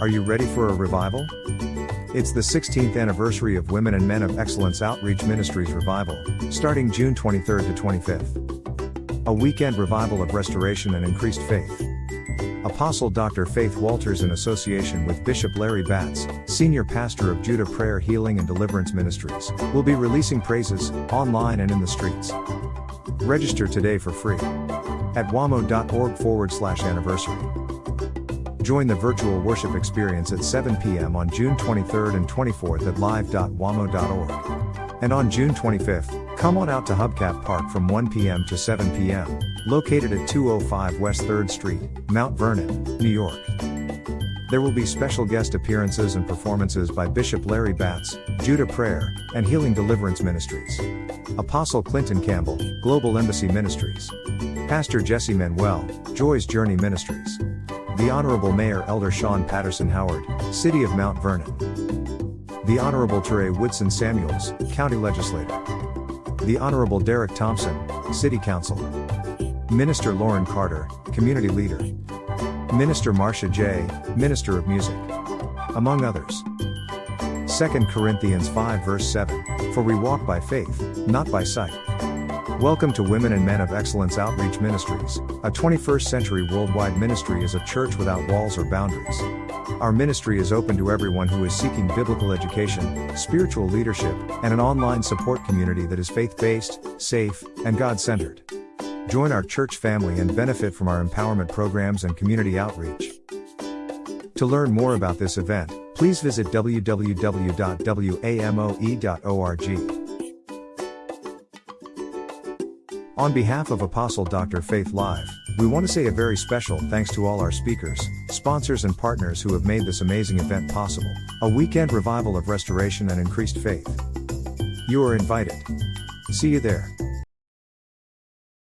Are you ready for a revival? It's the 16th anniversary of Women and Men of Excellence Outreach Ministries Revival, starting June 23rd to 25th. A weekend revival of restoration and increased faith. Apostle Dr. Faith Walters, in association with Bishop Larry Batts, Senior Pastor of Judah Prayer Healing and Deliverance Ministries, will be releasing praises, online and in the streets. Register today for free at wamo.org forward slash anniversary. Join the virtual worship experience at 7 p.m. on June 23rd and 24th at live.wamo.org. And on June 25th, come on out to Hubcap Park from 1 p.m. to 7 p.m., located at 205 West 3rd Street, Mount Vernon, New York. There will be special guest appearances and performances by Bishop Larry Batts, Judah Prayer, and Healing Deliverance Ministries. Apostle Clinton Campbell, Global Embassy Ministries. Pastor Jesse Manuel, Joy's Journey Ministries. The Honorable Mayor Elder Shawyn Patterson Howard, City of Mount Vernon. The Honorable Tyrae Woodson Samuels, County Legislator. The Honorable Derek Thompson, City Council. Minister Lauren Carter, Community Leader. Minister Marcia J., Minister of Music. Among others. 2 Corinthians 5 verse 7, For we walk by faith, not by sight. Welcome to Women and Men of Excellence Outreach Ministries. A 21st century worldwide ministry is a church without walls or boundaries. Our ministry is open to everyone who is seeking biblical education, spiritual leadership, and an online support community that is faith based, safe, and God centered. Join our church family and benefit from our empowerment programs and community outreach. To learn more about this event, please visit www.wamo.org. On behalf of Apostle Dr. Faith Live, we want to say a very special thanks to all our speakers, sponsors, and partners who have made this amazing event possible. A weekend revival of restoration and increased faith. You are invited. See you there.